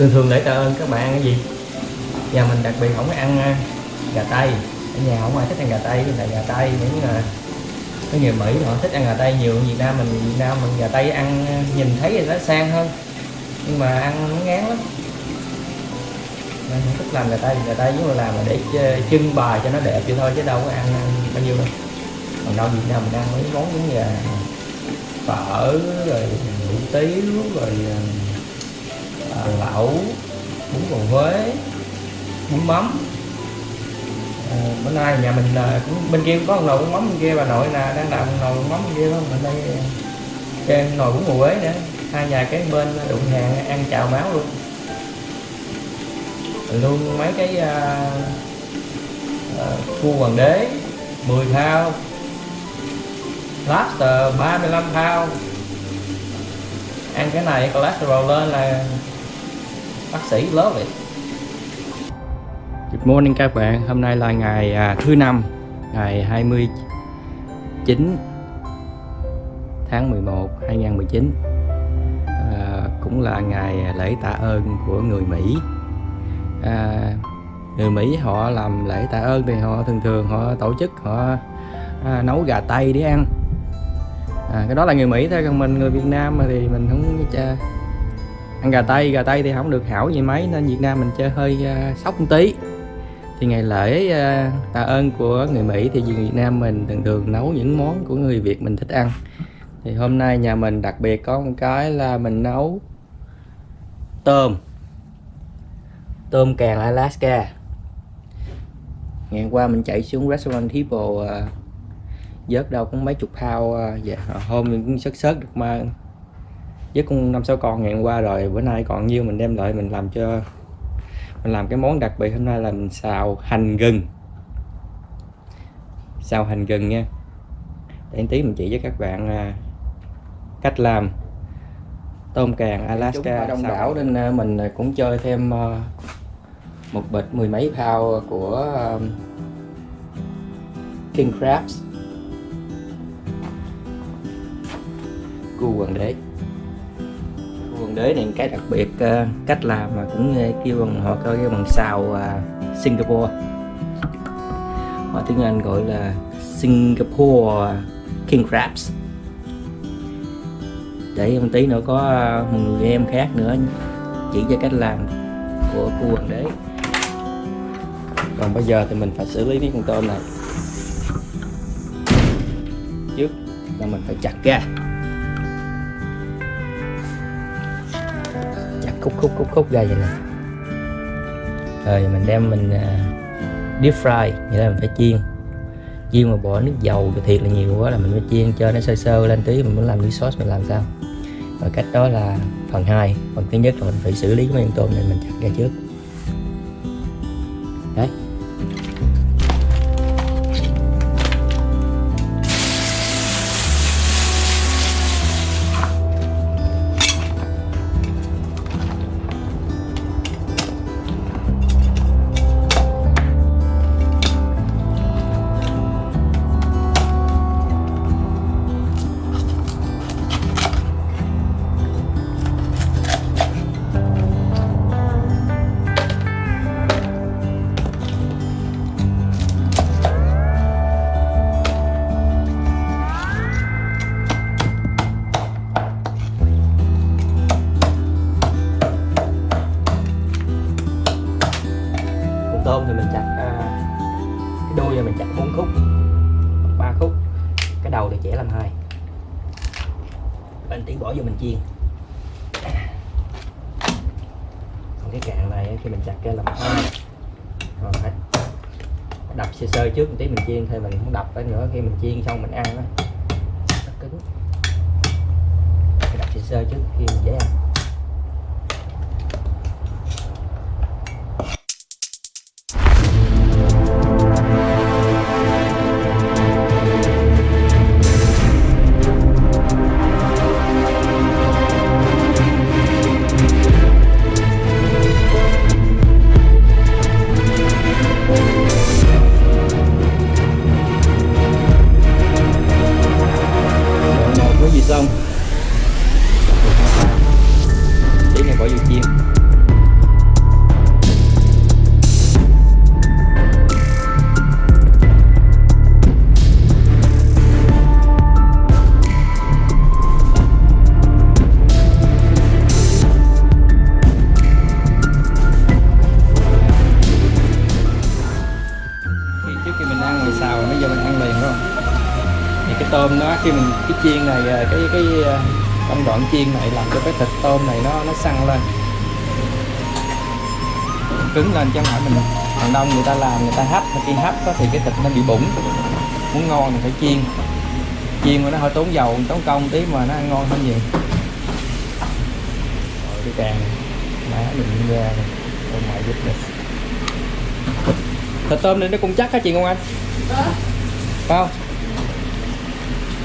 thường thường để tạ ơn các bạn ăn cái gì? Nhà mình đặc biệt không có ăn à, gà tây. Ở nhà không ai thích ăn gà tây là gà tây những là có người mỹ họ thích ăn gà tây nhiều. Việt nam mình việt nam mình gà tây ăn à, nhìn thấy thì nó sang hơn. Nhưng mà ăn nó ngán lắm. Nên không thích làm gà tây. Gà tây nếu mà làm là để trưng bày cho nó đẹp vậy thôi chứ đâu có ăn, ăn bao nhiêu đâu. Còn đâu việt nam mình ăn mấy món giống như là phở rồi hủ tiếu rồi Ờ, lẩu bún bò huế bún mắm. À, bữa nay nhà mình à, cũng bên kia có một nồi bún mắm bên kia bà nội nè đang làm một nồi bún mắm bên kia không mình đây trên nồi bún bò huế nữa. Hai nhà cái bên đụng hàng ăn chào máu luôn. Luôn mấy cái à, à, cua hoàng đế 10 thao. Lobster 35 thao. Ăn cái này cholesterol lên là bác sĩ lớn vậy. Good morning các bạn. Hôm nay là ngày à, thứ năm ngày 29 tháng 11 2019 à, cũng là ngày lễ tạ ơn của người Mỹ. À, người Mỹ họ làm lễ tạ ơn thì họ thường thường họ tổ chức họ à, nấu gà tây để ăn. À, cái đó là người Mỹ thôi còn mình người Việt Nam mà thì mình không cha ăn gà tây gà tây thì không được hảo gì mấy nên Việt Nam mình chơi hơi uh, sốc một tí. Thì ngày lễ uh, tạ ơn của người Mỹ thì Việt Nam mình thường thường nấu những món của người Việt mình thích ăn. Thì hôm nay nhà mình đặc biệt có một cái là mình nấu tôm tôm càng Alaska. Ngày qua mình chạy xuống restaurant People uh, à, vớt đâu cũng mấy chục thao dạ, hôm mình cũng sớt sớt được mà với con năm sáu con ngày hôm qua rồi bữa nay còn nhiêu mình đem lại mình làm cho mình làm cái món đặc biệt. Hôm nay là mình xào hành gừng. Xào hành gừng nha. Để tí mình chỉ với các bạn à, cách làm. Tôm càng Alaska đông đảo nên à, mình cũng chơi thêm à, một bịch mười mấy thao của King Crabs. Cua hoàng đế cua đế này, cái đặc biệt ờ, cách làm mà cũng ờ, kêu bằng, họ kêu bằng xào ờ, Singapore. Họ tiếng Anh gọi là Singapore King Crabs. Để một tí nữa có một người em khác nữa chỉ cho cách làm của cô hoàng đế. Còn bây giờ thì mình phải xử lý cái con tôm này. Trước là mình phải chặt ra khúc khúc khúc khúc ra vậy nè. Rồi mình đem mình uh, deep fry nghĩa là mình phải chiên. Chiên mà bỏ nước dầu thì thiệt là nhiều quá là mình phải chiên cho nó sơ sơ lên tí mình muốn làm nước sốt mình làm sao. Và cách đó là phần 2 phần thứ nhất là mình phải xử lý mấy con tôm này mình chặt ra trước. Đấy. Chiên. Còn cái cạn này khi mình chặt ra là hai rồi phải đập sơ sơ trước một tí mình chiên thôi mình không đập cái nữa. Khi mình chiên xong mình ăn nó cứng. Phải đập sơ sơ trước khi mình dễ ăn. Cái cái à, công đoạn chiên này làm cho cái thịt tôm này nó nó săn lên. Cứng lên chứ không phải mình đàn đông người ta làm người ta hấp mà khi hấp á thì cái thịt nó bị bủng. Muốn ngon thì phải chiên. Chiên mà nó hơi tốn dầu tốn công tí mà nó ăn ngon hơn nhiều. Rồi cái càng má mình ra này. oh my goodness thịt tôm này nó cũng chắc hả chị Ngân Anh. Phải không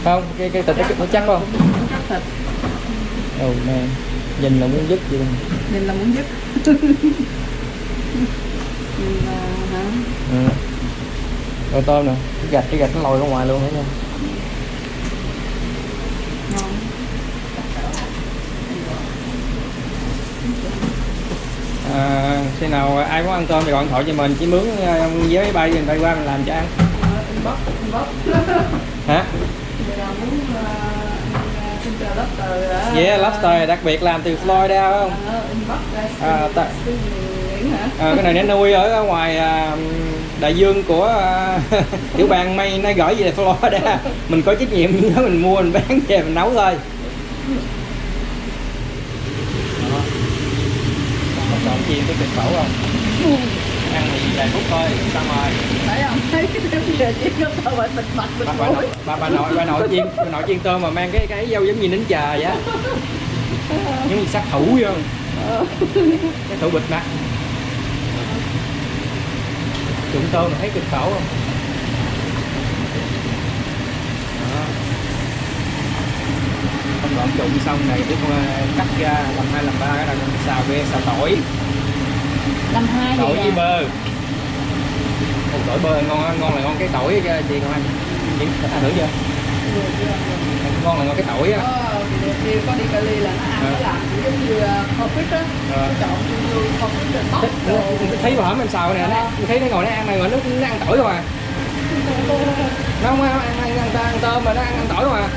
không cái cái thịt nó, chắc không? Chắc thịt. Oh man. Nhìn là muốn dứt vậy luôn. Nhìn là muốn dứt Nhìn là hả? Ừ. rồi tôm nè. Cái gạch cái gạch nó lòi ra ngoài luôn không Ngon. À, khi nào ai muốn ăn tôm thì gọi điện thoại cho mình. Chỉ mướn vé máy bay mình bay qua mình làm cho ăn. Ờ, Inbox Inbox. Hả Vậy là muốn ờ, ăn xin chờ lobster yeah lobster đặc biệt làm từ Florida phải không? Ờ, À, ta- à, cái này nó nuôi ở ở ngoài à, đại dương của à, tiểu bang May nó gửi về Florida. Mình có trách nhiệm nếu mình mua mình bán về mình nấu thôi. Còn chiên cái thịt phẫu không? Ăn thì vài phút thôi xong rồi phải bịt mặt bịt bà, bà, nội, bà, bà nội bà nội chiên bà nội chiên tôm mà mang cái cái dâu giống như nín trà vậy giống như sát thủ vậy không cái thủ bịt mặt trụng tôm mà thấy cực khổ không Đó. gọn trụng xong này tiếp con cắt ra làm hai làm ba cái là con xào ve xào tỏi làm hai tỏi với bơ Ồ, tỏi bơ ngon ngon là ngon cái tỏi á chị con anh chị ăn thử chưa? Ngon là ngon cái tỏi á. Đi có đi Cali là nó ăn Ờ. nó làm giống như á. Ờ. Nó chọn như confit rồi tóc Thấy- bà hổm em xào nè nó thấy nó ngồi nó ăn này mà nó, nó ăn tỏi rồi à? Nó không ăn ăn, ăn, ăn, ăn tôm mà nó ăn, ăn tỏi rồi à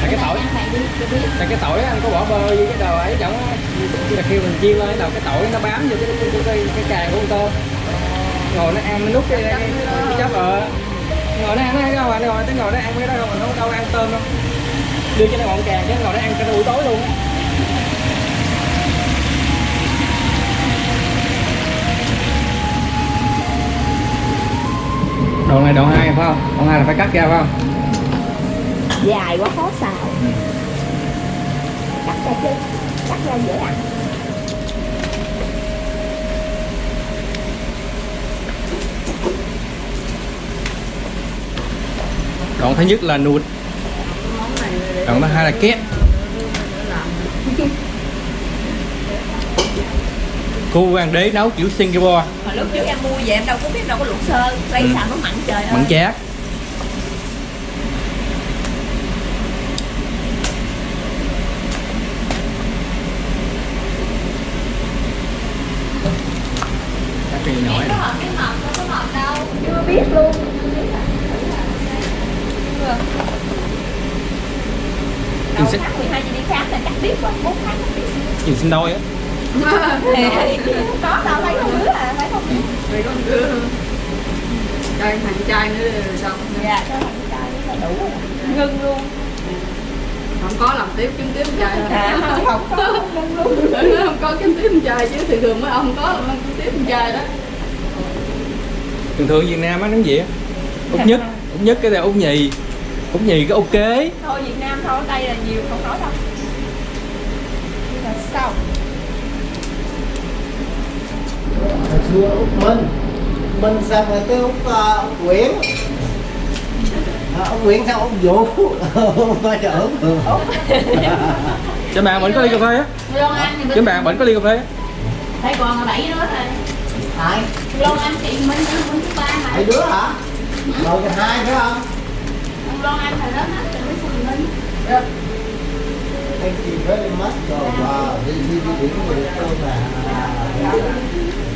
Tại cái tỏi tại cái tỏi anh có bỏ bơ với cái đồ ấy chẳng là khi mình chiên lên cái đầu cái tỏi nó bám vô cái cái cái, cái, cái càng của con tôm. Ngồi nó ăn nó nút cái cái, cái, cái chấp ờ ngồi nó ăn nó ăn đâu nó ngồi tới ngồi nó ăn cái đó đâu mà nó đâu ăn tôm đâu. Đưa cho nó ngọn càng chứ ngồi nó ăn cả buổi tối luôn á. Đoạn này đoạn hai phải không? Đoạn hai là phải cắt ra phải không? Dài quá khó xào ra chứ cắt ra dễ ăn đoạn thứ nhất là nuột đoạn thứ hai là két. Cô hoàng đế nấu kiểu Singapore. Hồi lúc trước em mua về em đâu có biết đâu có luộc sơ lấy Ừ. sao nó mặn trời ơi. mặn chát Cắt cái nhỏ Em có hộp cái hộp đâu có hộp đâu chưa biết luôn Chừng đầu xích tháng 12 chị đi khám là chắc biết rồi 4 tháng chắc biết chừng sinh đôi á không có đâu lấy không đứa à phải không Đây có đứa. Đây thằng trai nữa rồi xong. Dạ cho thằng trai nó đủ rồi. Ngưng luôn. Không có làm tiếp kiếm tiếp trai. À không có ngưng luôn. Nó không có kiếm tiếp trai chứ thường thường mấy ông có làm kiếm tiếp trai đó. Thường thường Việt Nam á gì á. Út nhất út nhất cái này út nhì. Út nhì cái ok thôi Việt Nam thôi đây là nhiều không nói đâu Sao? Hồi xưa út minh. Minh rồi tới út uh, út nguyễn? À, ông nguyễn xong ông vũ? Trời út cho bạn bệnh có ly cà phê á. Long Anh thì cho bạn bệnh có ly cà phê á. Thấy còn là bảy đứa rồi. Hai Long Anh chị Minh Minh thứ ba mà. Hai đứa hả? Rồi cái hai phải không Ông Long Anh hết rồi mới phụ Minh thank you very much. Đi đi đi điểm người tôi mà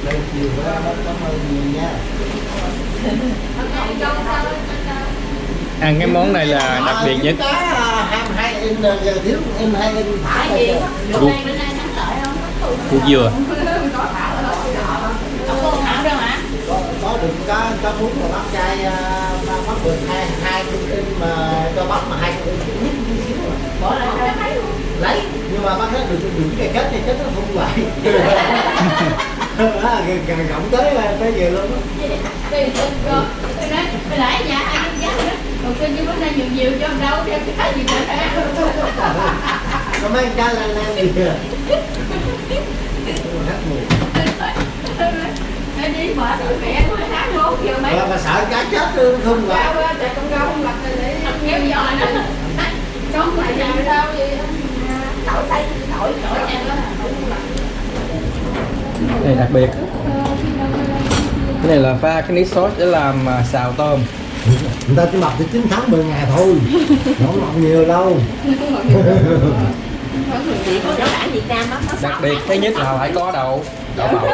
thank you very much. Cảm ơn nhiều nha. Ăn cái món này là đặc biệt nhất. Cái hai hai in giờ thiếu in hai in thả Cái gì rồi. Bữa nay bữa nay thắng lợi không? củ dừa có thảo đâu hả? có, có được có có muốn mà bắt trai à, bắt bắt được hai hai in mà cho bắt mà hai mà bỏ luôn lấy nhưng mà bắt hết được được cái kết thì chết nó không à, gần gần gọng tới là tới về luôn tôi tôi nói tôi lại nhà hai cái giá đó còn tôi như bữa nay nhiều nhiều cho đâu đem cái gì nữa nó mấy anh cha là làm gì kìa. Mùi Nó đi mở tụi mẹ tôi tháng một giờ mấy? Mà, sợ cá chết luôn không á, tại con rau không rồi để kéo giò nữa Chống lại nhà rau gì này đặc biệt. Cái này là pha cái nước sốt để làm à, xào tôm. Người ta chỉ mập từ 9 tháng 10 ngày thôi. Không mập nhiều đâu. Đặc biệt thứ nhất là phải có đậu. Đậu bầu.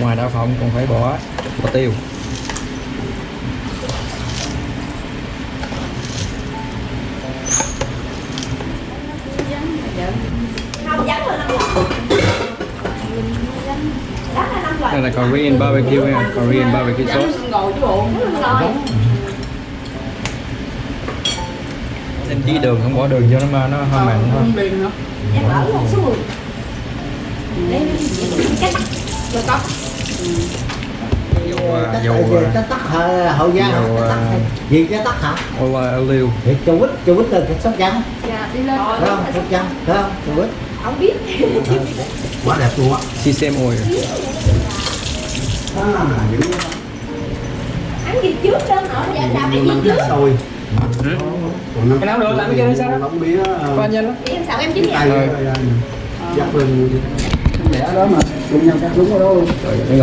Ngoài đậu phộng còn phải bỏ bỏ tiêu là Korean barbecue nha Korean barbecue sauce? chứ bộ rồi nên chỉ đường không bỏ đường cho nó mà nó hơi mặn thôi. em ở một số mười Rồi có dầu à, dầu à, hậu giang hả? Dầu, Cái tắc à, hả? gì cái tắc hả? Olive olive thì chú quýt chú quýt là cái sóc trăng Dạ đi lên. Phải không? Sóc trăng phải không chú quýt? Không biết. Quá đẹp luôn á. Sesame oil à, dữ ăn gì trước đơn nữa dạ dạ phải gì trước? rồi cái nào được làm cái kia sao đó? nóng mía qua nhanh lắm. Em sao em chín nhà dắt lên đẻ đó mà cùng nhau cắt đúng ở đó luôn. Cái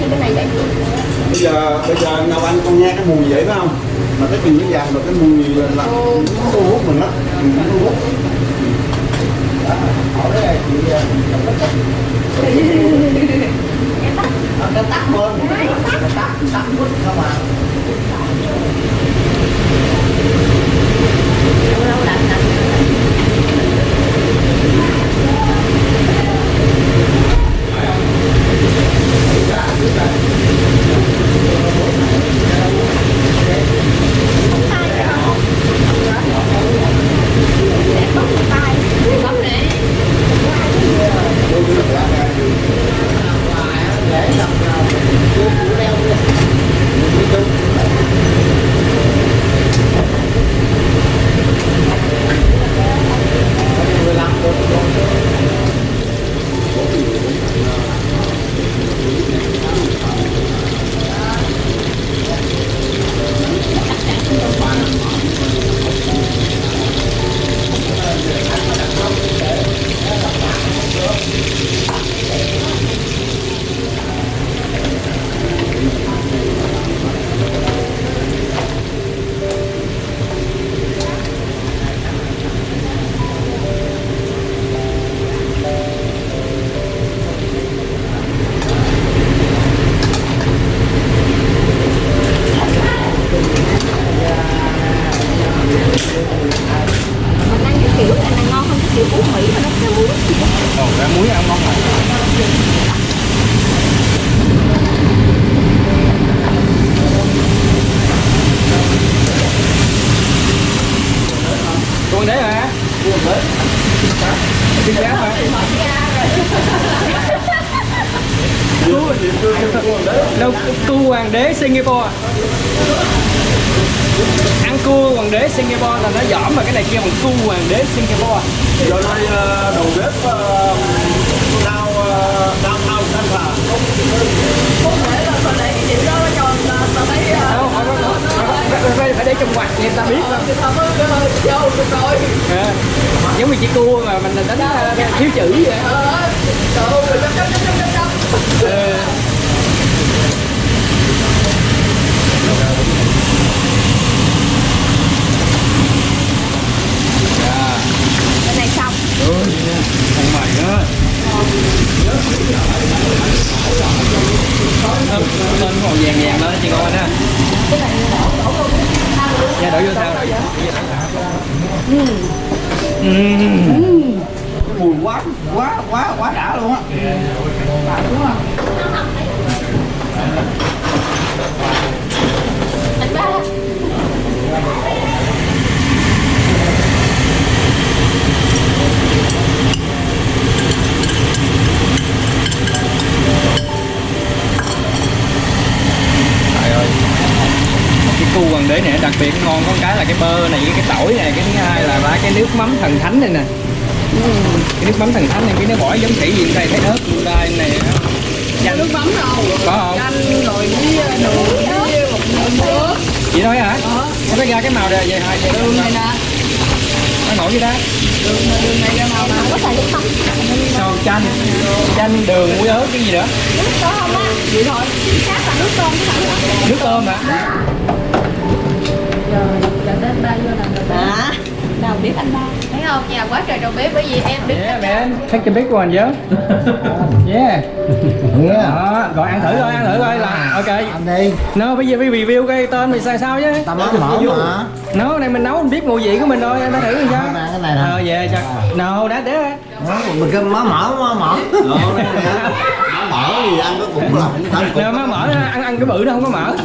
như cái này vậy? Bây giờ bây giờ nào anh con nghe cái mùi vậy phải không? Mà cái chừng cái vàng rồi cái mùi là nó thu hút mình đó nó thu hút hỏi đấy là chị à, tắt, cái tắc bên cái tắc tắc quýt không à lâu lạnh lạnh Đâu, cua hoàng đế Singapore Ăn cua hoàng đế Singapore là nó giỏm mà cái này kia bằng cua hoàng đế Singapore giờ đây ờ, đầu bếp ờ, ờ, đau đau thanh là không thể là còn lấy cái điều đó nó tròn là à, phải, phải, phải, phải, phải để trong quạt người ta biết. Rồi À, giống như chị cua mà mình đánh đánh thiếu chữ vậy Lên màu vàng vàng lên chị ngon anh ha Dạ đổ vô thao đổ vô Ừm quá quá quá quá đã luôn á. Trời ơi. Cái cu hoàng đế này đặc biệt ngon có cái là cái bơ này với cái tỏi này, cái thứ hai là ba cái nước mắm thần thánh này nè cái nước mắm thần thánh này cái nó bỏ giống khỉ gì đây thấy ớt đây này chanh. Nước mắm đâu? Có không? Chanh rồi với ờ, đường với một nước. Chị nói hả? Nó có ra cái màu này vậy vậy đường này nè. Nó nổi vậy đó. Đường đường này ra màu nào? Có xài nước mắm. Son chanh. Chanh đường muối ớt cái gì nữa? Nước có không á? Vậy thôi. Khác là nước tôm nước tôm hả? giờ giờ đến ba vô làm rồi à đâu biết anh? Ba thấy không? Nhà quá trời đầu bếp bởi vì em biết yeah man. take a big one chứ yeah. Nghe đó rồi ăn thử thôi ăn thử thôi là ok. Ăn đi. Nó bây giờ phải review cái tên mình sai sao chứ. Ta mới mở mà. Nấu này mình nấu mình biết mùi vị của mình thôi anh đã thử rồi chứ. Ăn cái này nè. Ờ về cho no đã để Đó, Mình cứ mở mở. Mở mở mở thì ăn nó cũng là cũng má mở ăn ăn cái bự nó không có mở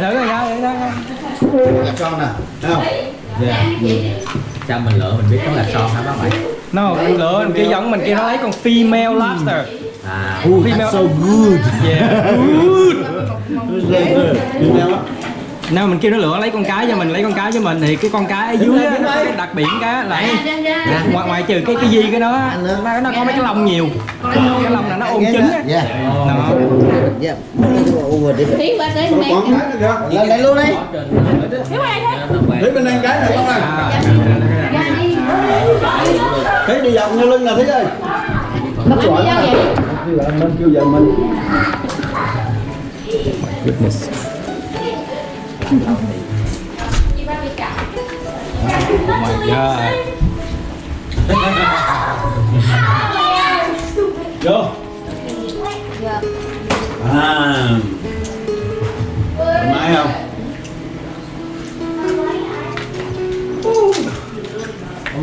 thử thử coi. Gặp con nè thấy không? Sao mình lựa mình biết nó là son hả bác bảy no lựa mình kia giống mình kia nó lấy con female lobster à. Oh, that's so good. Yeah. Good. Á nếu mình kêu nó lựa lấy con cái cho mình lấy con cái cho mình. Thì cái con cái ở dưới á, nó đặc biệt cái là ngoài, ngoài trừ cái cái gì cái đó á, nó, nó có mấy cái lông nhiều. Cái lông là nó ôm trứng á. đó. Tới mẹ. kìa. Lên đây luôn đi. Thấy bên đây cái này con này Thấy đi vòng như lưng nè thấy ơi đâu vậy. Kêu vợ mình kêu vợ mình. Goodness oh my god Vô. À. Thoải mái không?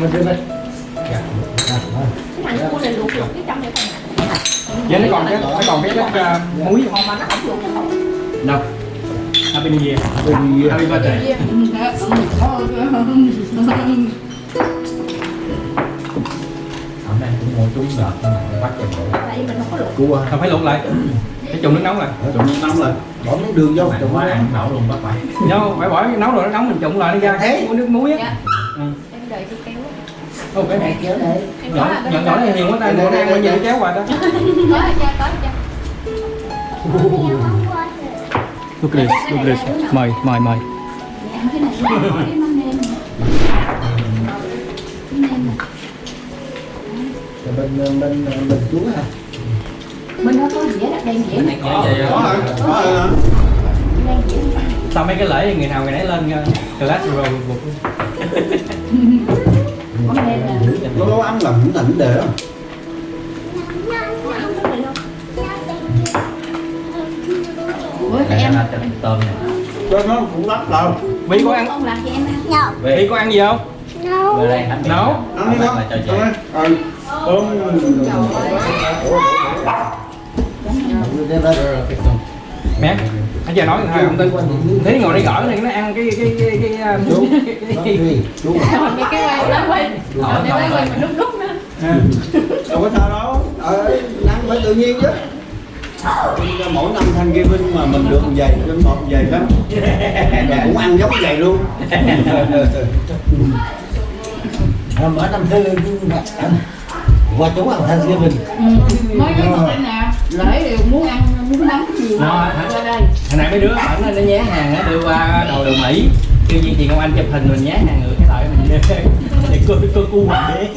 Mình đi đây cái thằng này luộc luộc cái trong này còn vậy nó còn cái nó còn cái cái uh, muối không đâu Happy New Year. Happy birthday. Hôm nay cũng mua trúng đợt nhưng mà bắt chừng đủ tại vì mình không có luộc Cua không phải luộc lại. Cái trùng nước nóng lại. Trộn nước nóng lên Bỏ miếng đường vô quá quá ăn. Nổ luôn bác bảy. No phải bỏ nấu rồi nó nóng mình trụng lại nó ra. Thế. cái nước muối á. Dạ. Ừ. em đợi chị kéo Ô, cái này Kéo đây em nhỏ là này nhiều quá ta. bữa nay bao nhiêu kéo qua đó có là cha có là cha look at this look at this mời mời mời. Rồi Bên bên bên chú hả bên đó có dĩa đặt đen dĩa Có rồi Có rồi đen sau mấy cái lễ người nào người nấy lên uh, cholesterol một mắm nêm nè Nó nấu ăn là cũng thành đề đó bữa đây em. cho tôm này Cho nó cũng lắm đâu Vy có ăn? Ông làm cho em ăn. Vy có ăn gì không? Về đây anh Nấu. Ăn đi là con. Ăn Ừ Ôm Đi đây mẹ anh giờ nói thôi. Không tin thế ngồi đây gõ thì nó ăn cái cái cái cái Chú. cái, cái, cái, Chú. Cái cái quay còn để quay quay mình lúc lúc nữa. Đâu có sao đâu. Ờ, ăn phải tự nhiên chứ mỗi năm thanh ghi binh mà mình được một giày trên một giày đó. Và cũng ăn giống giày luôn. Mở năm thứ Qua chú ăn thanh mình mới cái con đây nè. Lễ đều muốn ăn muốn Nó, hơn hả? qua đây. Hồi nãy mấy đứa bẩn nó nhé hàng nó đưa qua đồ đồ mỹ. Kêu gì chị Ngọc Anh chụp hình mình nhé hàng ngược cái lại mình. Để cô cô cu hoàng đế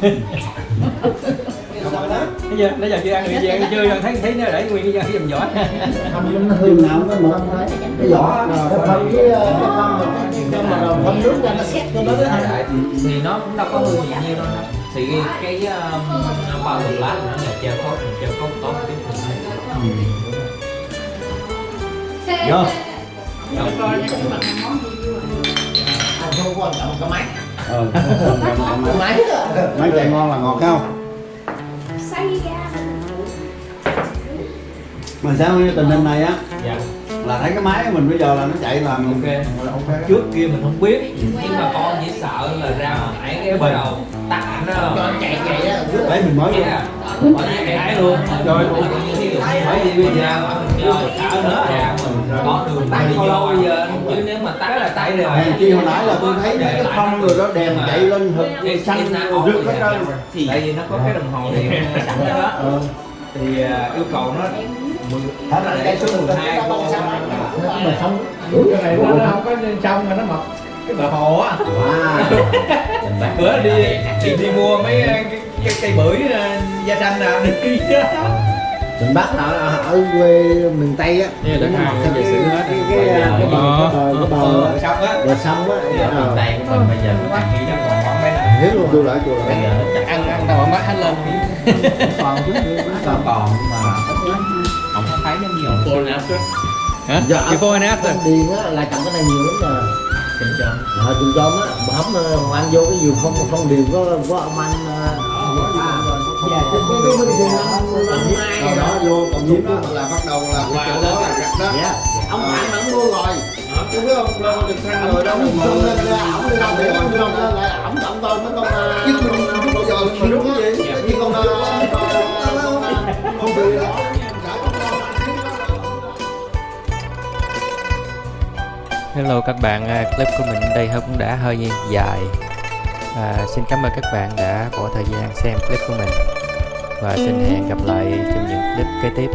bây giờ nãy giờ chưa ăn gì ăn chưa thấy thấy nó để nguyên cái dầm vỏ Không, nó hư nào nó mượn thôi cái vỏ nó phân cái ờ, phân mà mà nước ra nó xét cho nó thì, thì nó cũng đâu có hư gì nhiều đâu đó. thì cái, cái um, bao thuốc lá nó là treo cốt treo cốt tốt cái Vô. Anh không quan trọng cái máy Ờ. cái máy á. Mấy chạy ngon là ngọt không? xay ra Mà sao như tình hình này á dạ là thấy cái máy của mình bây giờ là nó chạy là ok là ok. trước kia mình không biết nhưng mà con chỉ sợ là ra ngoài cái bắt đầu tắt nó cho anh chạy chạy á rước Đấy mình mới Yeah. Bỏ chạy cái luôn rồi bởi vì bây giờ mình nữa dạ mình có đường tắt đi vô bây giờ chứ nếu mà tắt là tay rồi chi hồi nãy là tôi thấy cái phong rồi đó đèn chạy lên hực xanh rực hết trơn tại vì nó có cái đồng hồ điện sẵn đó Ờ. thì à, yêu cầu nó Hết là cái số 12 cô mà không cái này nó không có trong mà nó mọc cái bờ hồ á wow bữa đi đi, đi mua mấy cái, cái cây bưởi da xanh nào đi Mình bắt ở, ở quê miền Tây á là đất giờ cái xử hết cái rồi. cái cái bờ Ờ. cái bờ cái bờ xong á bờ sông á ờ, tay của mình bây giờ mình nghĩ nó còn khoảng mấy năm hiểu luôn Chua lại chua lại ăn ăn đâu mắt hết lên Còn chứ còn còn mà không có thấy nó nhiều hả Dạ. and after điền á là trồng cái này nhiều lắm nè kinh cho Ờ, trường chôm á, mà ờ, mà ăn vô cái vườn không không điền có có ông anh ờ, cái cái cái đó đó vô còn nhiễm đó là bắt đầu là cái chỗ đó là gặt đó ông bạn mà mua rồi Chứ biết không, lo được thăng rồi đó ông mà xung lên ra ổng đi đâu để ông xung lên lại ổng ổng tôi mấy con Chứ mình không bao giờ mình đúng cái gì như con Không bị đó Hello các bạn, à, clip của mình đây cũng đã hơi dài. À, Xin cảm ơn các bạn đã bỏ thời gian xem clip của mình. Và xin hẹn gặp lại trong những clip kế tiếp.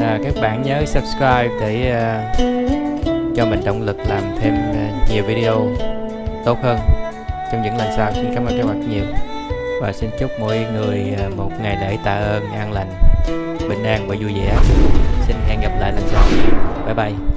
À, Các bạn nhớ subscribe để à, cho mình động lực làm thêm à, nhiều video tốt hơn. Trong những lần sau Xin cảm ơn các bạn nhiều. Và xin chúc mọi người à, một ngày lễ tạ ơn an lành, bình an và vui vẻ. Xin hẹn gặp lại lần sau. Bye bye